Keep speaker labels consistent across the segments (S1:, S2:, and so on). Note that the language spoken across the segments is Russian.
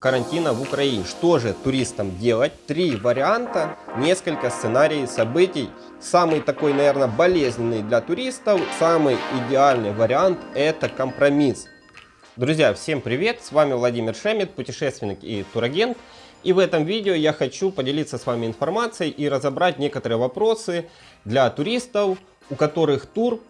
S1: карантина в Украине. Что же туристам делать? Три варианта, несколько сценариев событий. Самый такой, наверное, болезненный для туристов, самый идеальный вариант – это компромисс. Друзья, всем привет! С вами Владимир Шемет, путешественник и турагент. И в этом видео я хочу поделиться с вами информацией и разобрать некоторые вопросы для туристов, у которых тур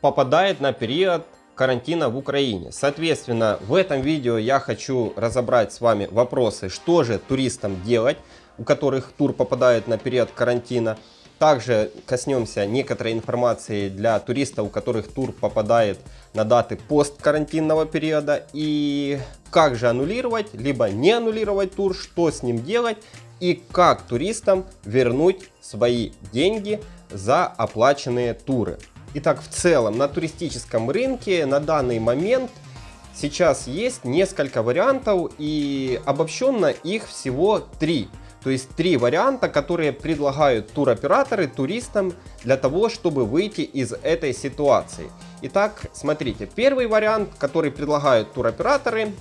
S1: попадает на период карантина в Украине. Соответственно, в этом видео я хочу разобрать с вами вопросы, что же туристам делать, у которых тур попадает на период карантина. Также коснемся некоторой информации для туристов, у которых тур попадает на даты посткарантинного периода. И как же аннулировать, либо не аннулировать тур, что с ним делать и как туристам вернуть свои деньги за оплаченные туры. Итак, в целом на туристическом рынке на данный момент сейчас есть несколько вариантов и обобщенно их всего три. То есть три варианта, которые предлагают туроператоры туристам для того, чтобы выйти из этой ситуации. Итак, смотрите, первый вариант, который предлагают туроператоры,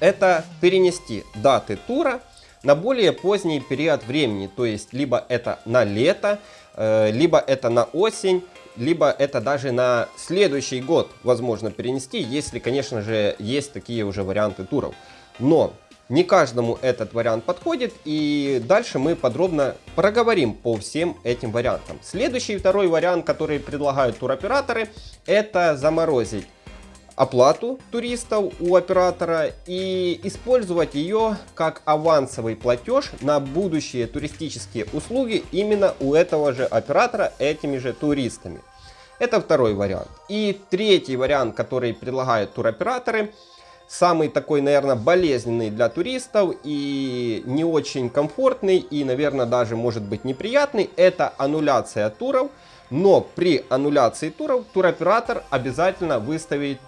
S1: это перенести даты тура на более поздний период времени. То есть либо это на лето, э, либо это на осень, либо это даже на следующий год возможно перенести, если, конечно же, есть такие уже варианты туров. Но не каждому этот вариант подходит, и дальше мы подробно проговорим по всем этим вариантам. Следующий второй вариант, который предлагают туроператоры, это заморозить оплату туристов у оператора и использовать ее как авансовый платеж на будущие туристические услуги именно у этого же оператора этими же туристами. Это второй вариант. И третий вариант, который предлагают туроператоры, самый такой, наверное, болезненный для туристов и не очень комфортный и, наверное, даже может быть неприятный, это аннуляция туров. Но при аннуляции туров туроператор обязательно выставит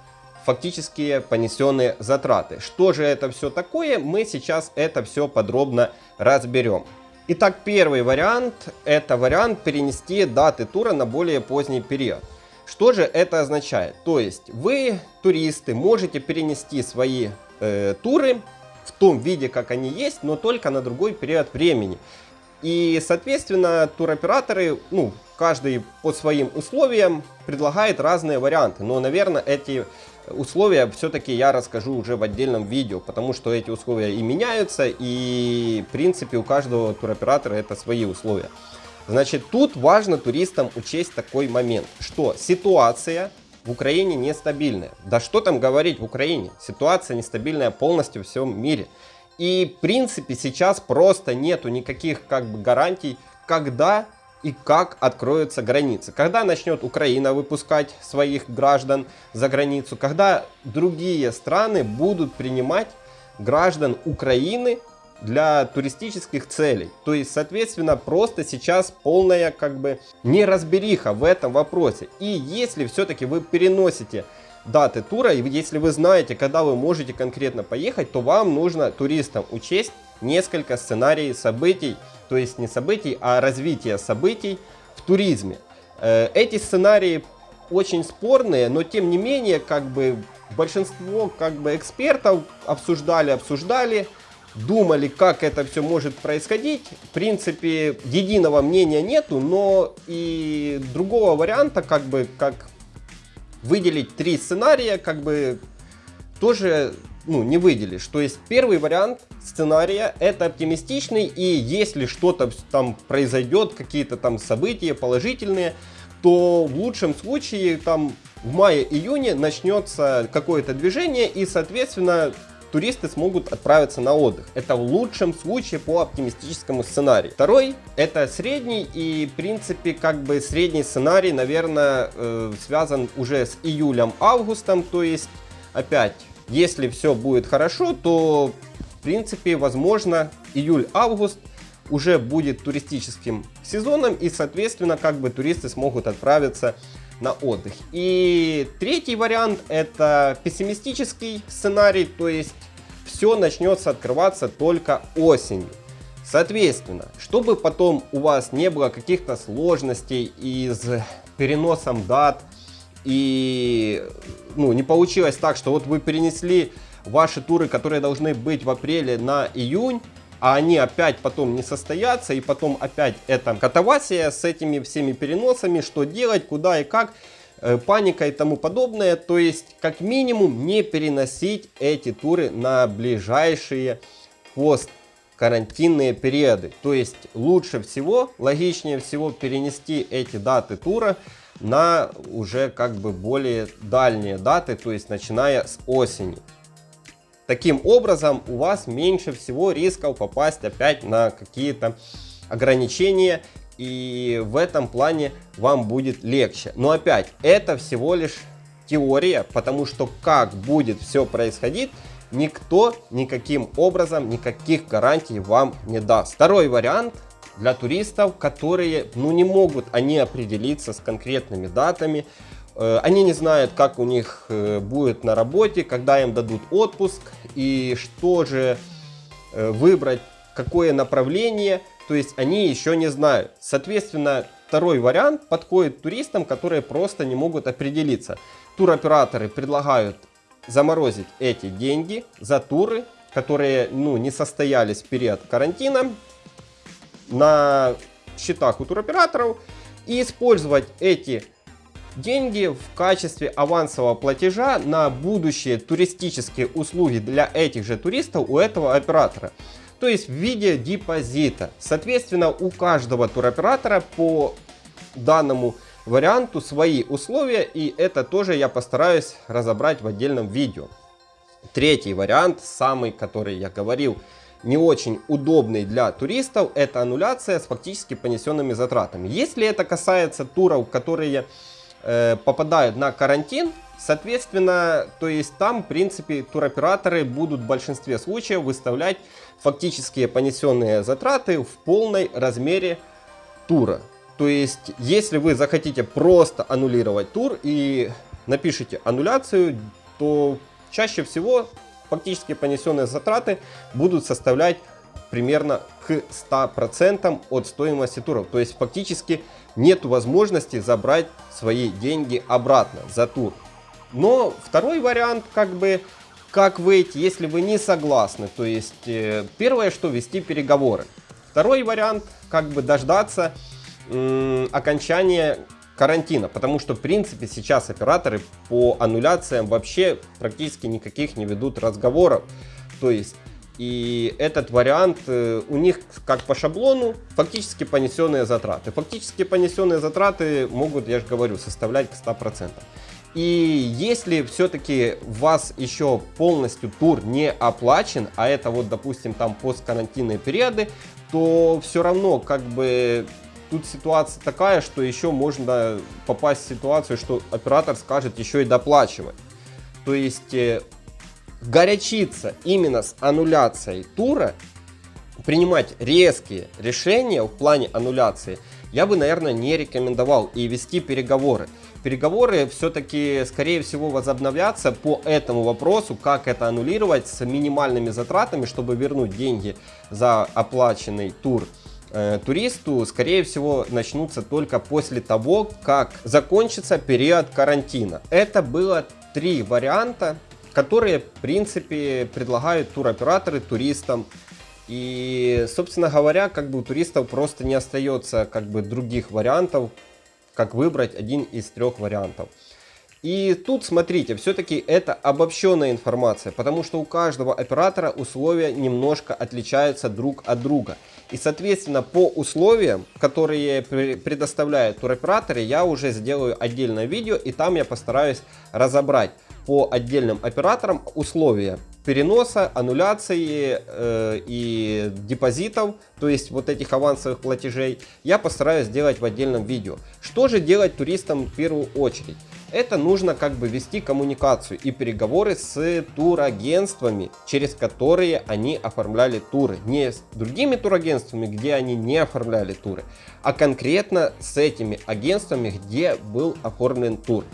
S1: фактические понесенные затраты. Что же это все такое, мы сейчас это все подробно разберем. Итак, первый вариант – это вариант перенести даты тура на более поздний период. Что же это означает? То есть вы, туристы, можете перенести свои э, туры в том виде, как они есть, но только на другой период времени. И, соответственно, туроператоры, ну, каждый по своим условиям предлагает разные варианты. Но, наверное, эти условия все-таки я расскажу уже в отдельном видео, потому что эти условия и меняются, и, в принципе, у каждого туроператора это свои условия. Значит, тут важно туристам учесть такой момент, что ситуация в Украине нестабильная. Да что там говорить в Украине? Ситуация нестабильная полностью в всем мире. И в принципе сейчас просто нету никаких как бы гарантий, когда и как откроются границы. Когда начнет Украина выпускать своих граждан за границу, когда другие страны будут принимать граждан Украины для туристических целей. То есть, соответственно, просто сейчас полная как бы неразбериха в этом вопросе. И если все-таки вы переносите даты тура, и если вы знаете, когда вы можете конкретно поехать, то вам нужно туристам учесть несколько сценариев событий, то есть не событий, а развития событий в туризме. Э, эти сценарии очень спорные, но тем не менее, как бы большинство как бы экспертов обсуждали, обсуждали, думали, как это все может происходить. В принципе, единого мнения нету, но и другого варианта, как бы, как выделить три сценария, как бы тоже ну, не выделишь. То есть первый вариант сценария это оптимистичный, и если что-то там произойдет, какие-то там события положительные, то в лучшем случае там в мае-июне начнется какое-то движение, и соответственно туристы смогут отправиться на отдых. Это в лучшем случае по оптимистическому сценарию. Второй это средний и в принципе как бы средний сценарий, наверное, э, связан уже с июлем-августом. То есть опять, если все будет хорошо, то в принципе возможно июль-август уже будет туристическим сезоном и соответственно как бы туристы смогут отправиться на отдых. И третий вариант это пессимистический сценарий, то есть все начнется открываться только осенью. Соответственно, чтобы потом у вас не было каких-то сложностей из переносом дат и ну, не получилось так, что вот вы перенесли ваши туры, которые должны быть в апреле на июнь, а они опять потом не состоятся, и потом опять это катавасия с этими всеми переносами, что делать, куда и как, э, паника и тому подобное. То есть, как минимум, не переносить эти туры на ближайшие пост карантинные периоды. То есть лучше всего, логичнее всего перенести эти даты тура на уже как бы более дальние даты, то есть начиная с осени. Таким образом у вас меньше всего рисков попасть опять на какие-то ограничения и в этом плане вам будет легче. Но опять, это всего лишь теория, потому что как будет все происходить, никто никаким образом никаких гарантий вам не даст. Второй вариант для туристов, которые ну, не могут они определиться с конкретными датами, они не знают, как у них э, будет на работе, когда им дадут отпуск и что же э, выбрать, какое направление, то есть они еще не знают. Соответственно, второй вариант подходит туристам, которые просто не могут определиться. Туроператоры предлагают заморозить эти деньги за туры, которые ну, не состоялись в период карантина на счетах у туроператоров и использовать эти деньги в качестве авансового платежа на будущие туристические услуги для этих же туристов у этого оператора. То есть в виде депозита. Соответственно, у каждого туроператора по данному варианту свои условия, и это тоже я постараюсь разобрать в отдельном видео. Третий вариант, самый, который я говорил, не очень удобный для туристов, это аннуляция с фактически понесенными затратами. Если это касается туров, которые э, попадают на карантин, соответственно, то есть там, в принципе, туроператоры будут в большинстве случаев выставлять фактические понесенные затраты в полной размере тура. То есть, если вы захотите просто аннулировать тур и напишите аннуляцию, то чаще всего фактически понесенные затраты будут составлять примерно к 100% от стоимости туров. То есть фактически нет возможности забрать свои деньги обратно за тур. Но второй вариант, как бы, как выйти, если вы не согласны. То есть э, первое, что вести переговоры. Второй вариант, как бы дождаться окончания карантина, потому что в принципе сейчас операторы по аннуляциям вообще практически никаких не ведут разговоров. То есть и этот вариант э, у них как по шаблону фактически понесенные затраты. Фактически понесенные затраты могут, я же говорю, составлять к 100%. И если все-таки у вас еще полностью тур не оплачен, а это вот, допустим, там посткарантинные периоды, то все равно как бы тут ситуация такая, что еще можно попасть в ситуацию, что оператор скажет еще и доплачивать. То есть э, горячиться именно с аннуляцией тура, принимать резкие решения в плане аннуляции, я бы, наверное, не рекомендовал и вести переговоры. Переговоры все-таки, скорее всего, возобновятся по этому вопросу, как это аннулировать с минимальными затратами, чтобы вернуть деньги за оплаченный тур э, туристу, скорее всего, начнутся только после того, как закончится период карантина. Это было три варианта, которые, в принципе, предлагают туроператоры туристам. И, собственно говоря, как бы у туристов просто не остается как бы других вариантов, как выбрать один из трех вариантов. И тут, смотрите, все-таки это обобщенная информация, потому что у каждого оператора условия немножко отличаются друг от друга. И, соответственно, по условиям, которые предоставляют туроператоры, я уже сделаю отдельное видео, и там я постараюсь разобрать по отдельным операторам условия переноса, аннуляции э, и депозитов, то есть вот этих авансовых платежей, я постараюсь сделать в отдельном видео. Что же делать туристам в первую очередь? Это нужно как бы вести коммуникацию и переговоры с турагентствами, через которые они оформляли туры. Не с другими турагентствами, где они не оформляли туры, а конкретно с этими агентствами, где был оформлен тур.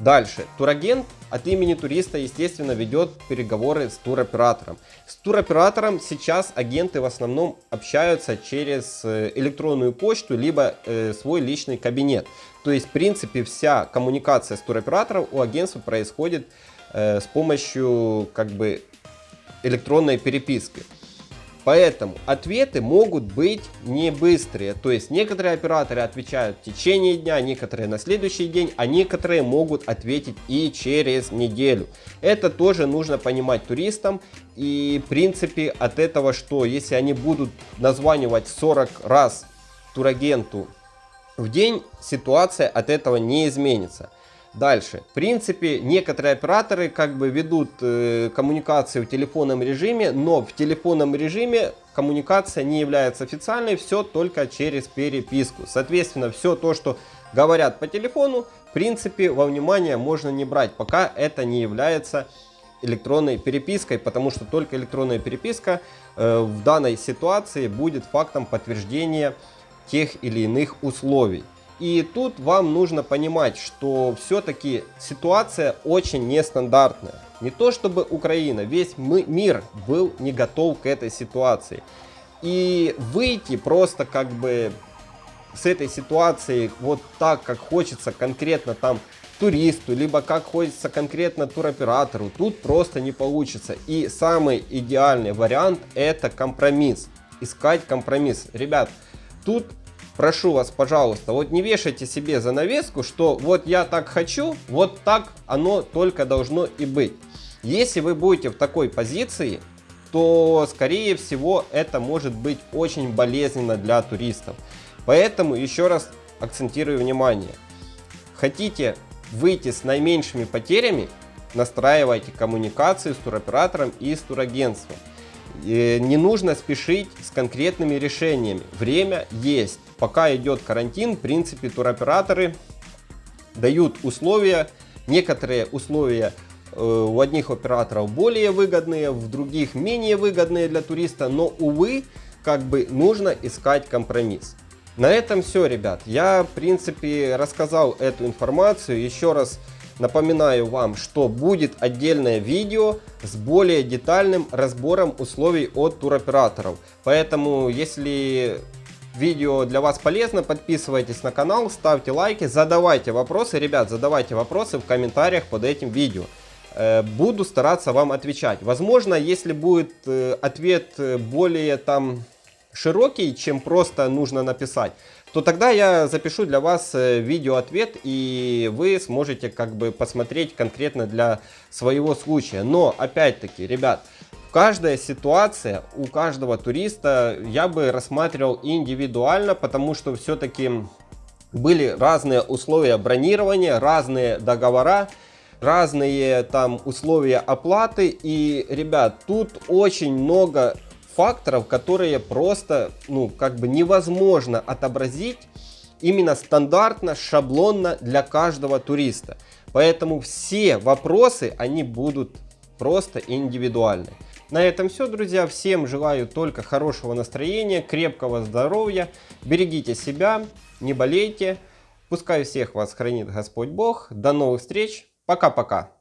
S1: Дальше. Турагент от имени туриста, естественно, ведет переговоры с туроператором. С туроператором сейчас агенты в основном общаются через э, электронную почту, либо э, свой личный кабинет. То есть, в принципе, вся коммуникация с туроператором у агентства происходит э, с помощью как бы электронной переписки. Поэтому ответы могут быть не быстрые. То есть некоторые операторы отвечают в течение дня, некоторые на следующий день, а некоторые могут ответить и через неделю. Это тоже нужно понимать туристам. И в принципе от этого, что если они будут названивать 40 раз турагенту в день, ситуация от этого не изменится. Дальше. В принципе, некоторые операторы как бы ведут э, коммуникации в телефонном режиме, но в телефонном режиме коммуникация не является официальной, все только через переписку. Соответственно, все то, что говорят по телефону, в принципе, во внимание можно не брать, пока это не является электронной перепиской, потому что только электронная переписка э, в данной ситуации будет фактом подтверждения тех или иных условий. И тут вам нужно понимать, что все-таки ситуация очень нестандартная. Не то чтобы Украина, весь мы, мир был не готов к этой ситуации. И выйти просто как бы с этой ситуации вот так, как хочется конкретно там туристу, либо как хочется конкретно туроператору, тут просто не получится. И самый идеальный вариант это компромисс. Искать компромисс. Ребят, тут прошу вас, пожалуйста, вот не вешайте себе занавеску, что вот я так хочу, вот так оно только должно и быть. Если вы будете в такой позиции, то скорее всего это может быть очень болезненно для туристов. Поэтому еще раз акцентирую внимание. Хотите выйти с наименьшими потерями, настраивайте коммуникации с туроператором и с турагентством. И не нужно спешить с конкретными решениями. Время есть пока идет карантин, в принципе, туроператоры дают условия, некоторые условия э, у одних операторов более выгодные, в других менее выгодные для туриста, но, увы, как бы нужно искать компромисс. На этом все, ребят. Я, в принципе, рассказал эту информацию. Еще раз напоминаю вам, что будет отдельное видео с более детальным разбором условий от туроператоров. Поэтому, если видео для вас полезно, подписывайтесь на канал, ставьте лайки, задавайте вопросы. Ребят, задавайте вопросы в комментариях под этим видео. Э, буду стараться вам отвечать. Возможно, если будет э, ответ э, более там широкий, чем просто нужно написать, то тогда я запишу для вас видео-ответ, и вы сможете как бы посмотреть конкретно для своего случая. Но, опять-таки, ребят, каждая ситуация у каждого туриста я бы рассматривал индивидуально, потому что все-таки были разные условия бронирования, разные договора, разные там условия оплаты. И, ребят, тут очень много факторов, которые просто, ну, как бы невозможно отобразить именно стандартно, шаблонно для каждого туриста. Поэтому все вопросы, они будут просто индивидуальны. На этом все, друзья. Всем желаю только хорошего настроения, крепкого здоровья. Берегите себя, не болейте. Пускай всех вас хранит Господь Бог. До новых встреч. Пока-пока.